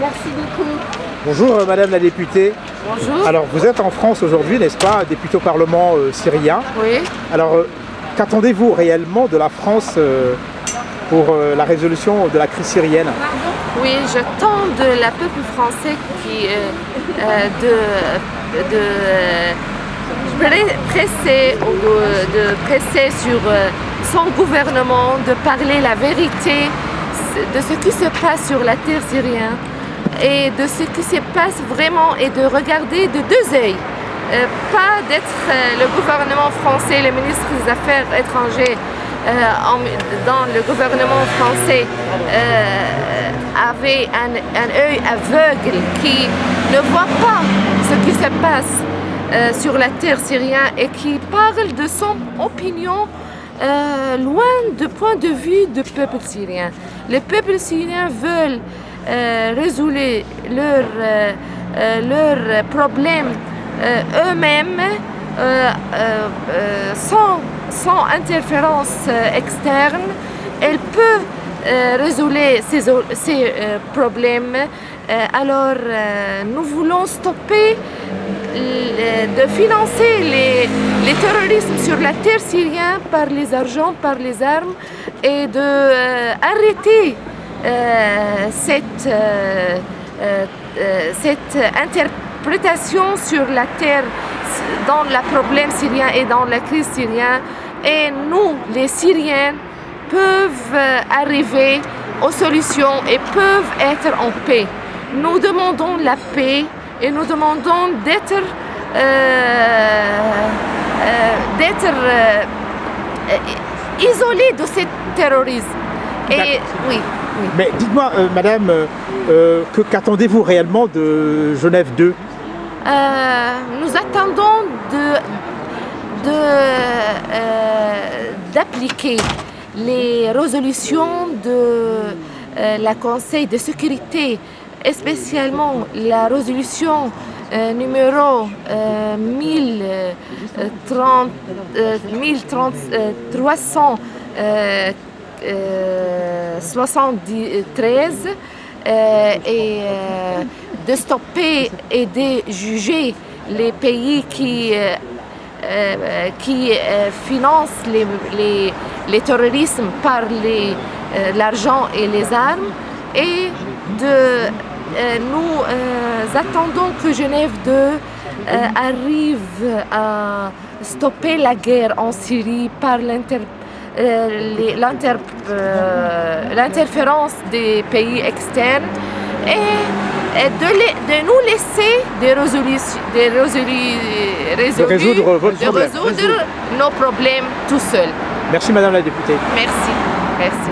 Merci beaucoup. Bonjour euh, Madame la députée. Bonjour. Alors vous êtes en France aujourd'hui, n'est-ce pas, députée au Parlement euh, syrien. Oui. Alors euh, qu'attendez-vous réellement de la France euh, pour la résolution de la crise syrienne? Oui, je tends de la peuple français qui de, de pre- presser de, de presser sur son gouvernement de parler la vérité de ce qui se passe sur la terre syrienne et de ce qui se passe vraiment et de regarder de deux. Euh, pas d'être euh, le gouvernement français, le ministre des Affaires étrangères euh, dans le gouvernement français euh, avait un, œil aveugle qui ne voit pas ce qui se passe sur la terre syrienne et qui parle de son opinion euh, loin du point de vue du peuple syrien. Le peuple syrien veut euh, résoudre leurs euh, euh, problèmes eux-mêmes sans, sans interférence externe. Elle peut euh, résoudre ces, ces problèmes. Alors, nous voulons stopper de financer les, les sur la terre syrienne par les argents, par les armes et de euh, euh, cette, euh, euh, cette interprétation sur la terre dans le problème syrien et dans la crise syrienne. Et nous, les Syriens, peuvent arriver aux solutions et peuvent être en paix. Nous demandons la paix et nous demandons d'être euh, euh, euh, isolés de ce terrorisme. Et oui, oui. Mais dites-moi euh, Madame, euh, que qu'attendez-vous réellement de Genève 2 Euh, nous attendons de, de, d'appliquer les résolutions de la Conseil de sécurité, et spécialement la résolution euh, numéro euh, 1030, 1030, 300, 73 et de stopper et de juger les pays qui, euh, euh, qui financent les, les, les terrorismes par l'argent et les armes et de nous euh, attendons que Genève 2 euh, arrive à stopper la guerre en Syrie par euh, euh, l'interférence des pays externes et, de, les- de nous laisser des résolutions, des résolu- résolus- résoudre votre de problème. résoudre nos problèmes tout seuls. Merci Madame la députée. Merci. Merci.